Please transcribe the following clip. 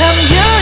I'm young